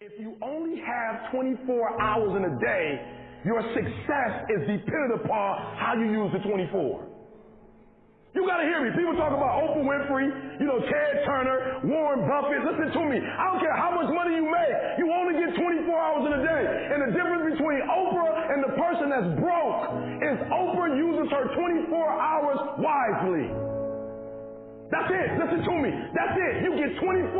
If you only have 24 hours in a day, your success is dependent upon how you use the 24. You gotta hear me. People talk about Oprah Winfrey, you know, Ted Turner, Warren Buffett. Listen to me. I don't care how much money you make. You only get 24 hours in a day. And the difference between Oprah and the person that's broke is Oprah uses her 24 hours wisely. That's it. Listen to me. That's it. You get 24.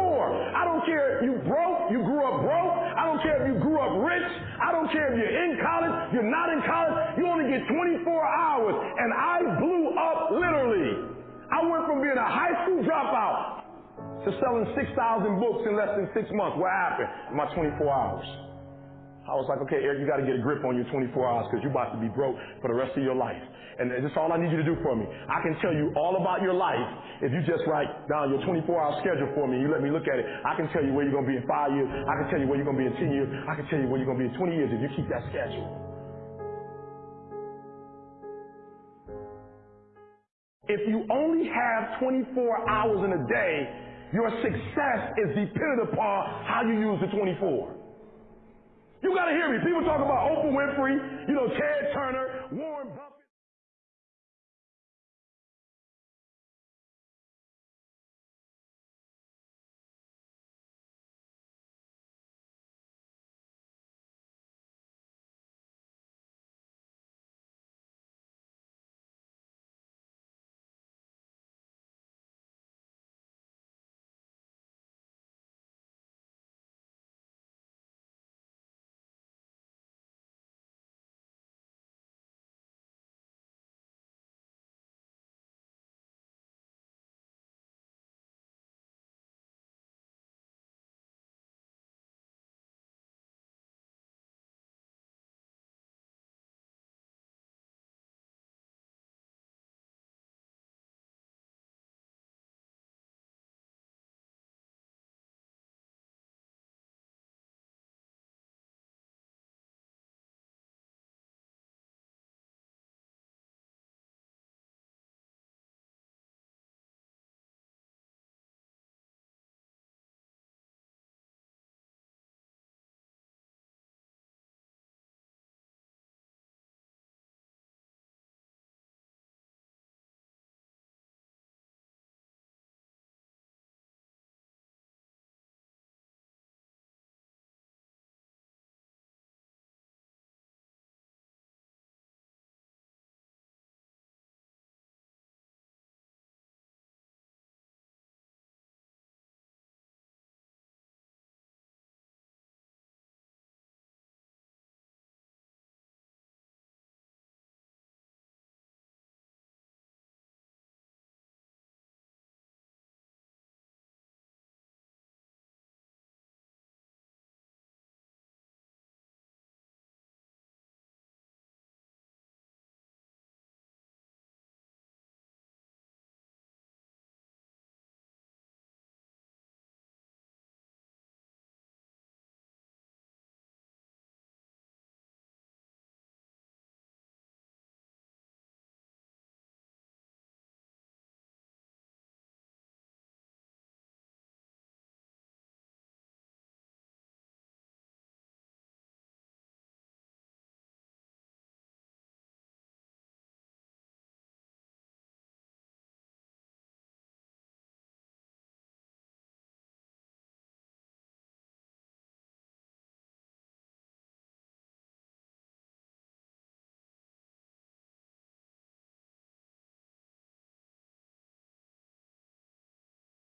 I don't care if you broke, you grew up broke. I don't care if you grew up rich. I don't care if you're in college, you're not in college. You only get 24 hours. And I blew up literally. I went from being a high school dropout to selling 6,000 books in less than six months. What happened in my 24 hours? I was like, okay, Eric, you got to get a grip on your 24 hours because you're about to be broke for the rest of your life. And that's all I need you to do for me. I can tell you all about your life if you just write down your 24 hour schedule for me. And you let me look at it. I can tell you where you're going to be in five years. I can tell you where you're going to be in 10 years. I can tell you where you're going to be in 20 years if you keep that schedule. If you only have 24 hours in a day, your success is dependent upon how you use the 24. You gotta hear me. People talk about Oprah Winfrey, you know, Ted Turner, Warren Buffett.